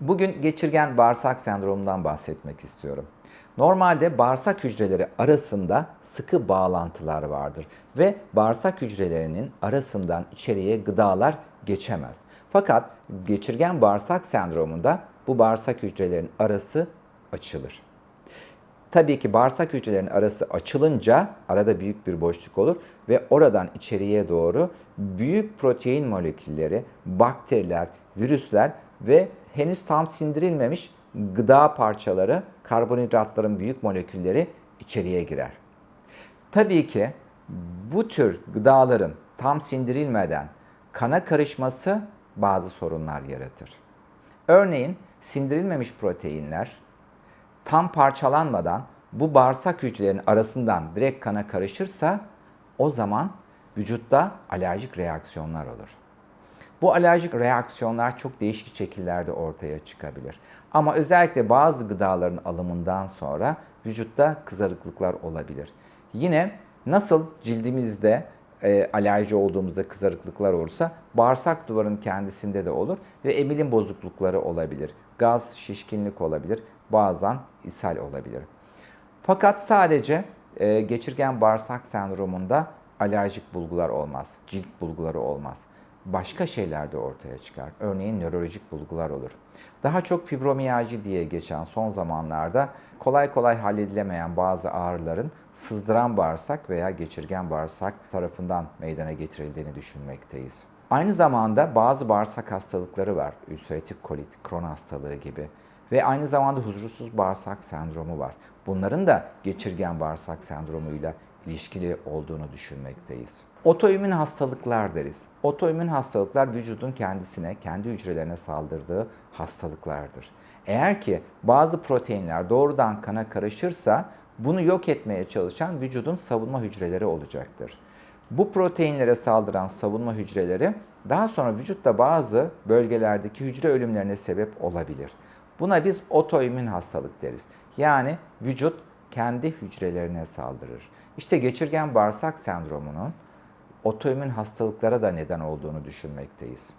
Bugün geçirgen bağırsak sendromundan bahsetmek istiyorum. Normalde bağırsak hücreleri arasında sıkı bağlantılar vardır ve bağırsak hücrelerinin arasından içeriye gıdalar geçemez. Fakat geçirgen bağırsak sendromunda bu bağırsak hücrelerin arası açılır. Tabii ki bağırsak hücrelerinin arası açılınca arada büyük bir boşluk olur ve oradan içeriye doğru büyük protein molekülleri, bakteriler, virüsler ve henüz tam sindirilmemiş gıda parçaları, karbonhidratların büyük molekülleri içeriye girer. Tabii ki bu tür gıdaların tam sindirilmeden kana karışması bazı sorunlar yaratır. Örneğin sindirilmemiş proteinler tam parçalanmadan bu bağırsak hücrelerinin arasından direkt kana karışırsa o zaman vücutta alerjik reaksiyonlar olur. Bu alerjik reaksiyonlar çok değişik şekillerde ortaya çıkabilir. Ama özellikle bazı gıdaların alımından sonra vücutta kızarıklıklar olabilir. Yine nasıl cildimizde e, alerji olduğumuzda kızarıklıklar olursa bağırsak duvarının kendisinde de olur ve emilim bozuklukları olabilir. Gaz, şişkinlik olabilir, bazen ishal olabilir. Fakat sadece e, geçirgen bağırsak sendromunda alerjik bulgular olmaz, cilt bulguları olmaz. Başka şeyler de ortaya çıkar. Örneğin nörolojik bulgular olur. Daha çok fibromiyalji diye geçen son zamanlarda kolay kolay halledilemeyen bazı ağrıların sızdıran bağırsak veya geçirgen bağırsak tarafından meydana getirildiğini düşünmekteyiz. Aynı zamanda bazı bağırsak hastalıkları var. Ülseratif kolit, kron hastalığı gibi ve aynı zamanda huzursuz bağırsak sendromu var. Bunların da geçirgen bağırsak sendromuyla ilişkili olduğunu düşünmekteyiz. Otoimmün hastalıklar deriz. Otoimmün hastalıklar vücudun kendisine, kendi hücrelerine saldırdığı hastalıklardır. Eğer ki bazı proteinler doğrudan kana karışırsa bunu yok etmeye çalışan vücudun savunma hücreleri olacaktır. Bu proteinlere saldıran savunma hücreleri daha sonra vücutta bazı bölgelerdeki hücre ölümlerine sebep olabilir. Buna biz otoimmün hastalık deriz. Yani vücut kendi hücrelerine saldırır. İşte geçirgen bağırsak sendromunun otoimmün hastalıklara da neden olduğunu düşünmekteyiz.